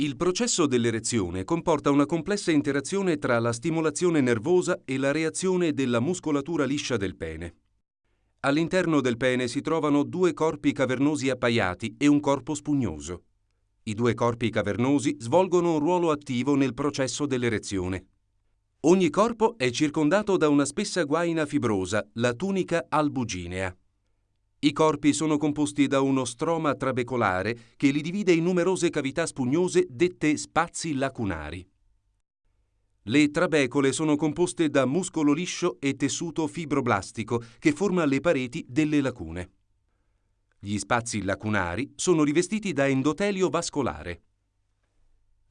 Il processo dell'erezione comporta una complessa interazione tra la stimolazione nervosa e la reazione della muscolatura liscia del pene. All'interno del pene si trovano due corpi cavernosi appaiati e un corpo spugnoso. I due corpi cavernosi svolgono un ruolo attivo nel processo dell'erezione. Ogni corpo è circondato da una spessa guaina fibrosa, la tunica albuginea. I corpi sono composti da uno stroma trabecolare che li divide in numerose cavità spugnose dette spazi lacunari. Le trabecole sono composte da muscolo liscio e tessuto fibroblastico che forma le pareti delle lacune. Gli spazi lacunari sono rivestiti da endotelio vascolare.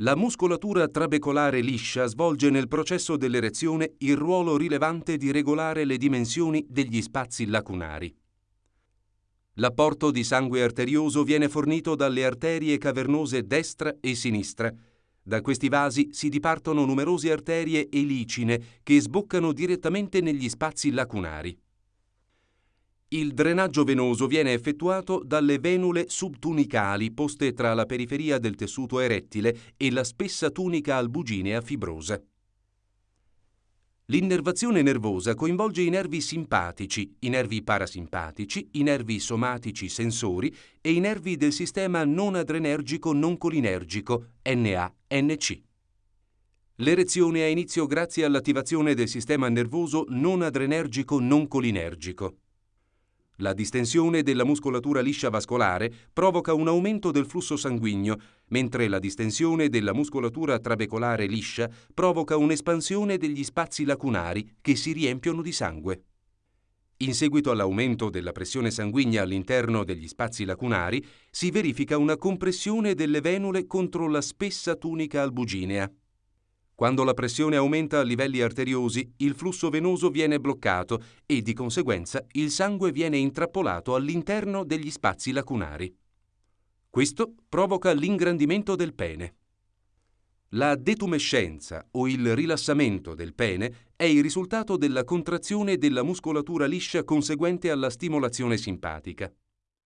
La muscolatura trabecolare liscia svolge nel processo dell'erezione il ruolo rilevante di regolare le dimensioni degli spazi lacunari. L'apporto di sangue arterioso viene fornito dalle arterie cavernose destra e sinistra. Da questi vasi si dipartono numerose arterie elicine che sboccano direttamente negli spazi lacunari. Il drenaggio venoso viene effettuato dalle venule subtunicali poste tra la periferia del tessuto erettile e la spessa tunica albuginea fibrosa. L'innervazione nervosa coinvolge i nervi simpatici, i nervi parasimpatici, i nervi somatici sensori e i nervi del sistema non adrenergico non colinergico, NA-NC. L'erezione ha inizio grazie all'attivazione del sistema nervoso non adrenergico non colinergico. La distensione della muscolatura liscia vascolare provoca un aumento del flusso sanguigno, mentre la distensione della muscolatura trabecolare liscia provoca un'espansione degli spazi lacunari che si riempiono di sangue. In seguito all'aumento della pressione sanguigna all'interno degli spazi lacunari, si verifica una compressione delle venule contro la spessa tunica albuginea. Quando la pressione aumenta a livelli arteriosi, il flusso venoso viene bloccato e di conseguenza il sangue viene intrappolato all'interno degli spazi lacunari. Questo provoca l'ingrandimento del pene. La detumescenza o il rilassamento del pene è il risultato della contrazione della muscolatura liscia conseguente alla stimolazione simpatica.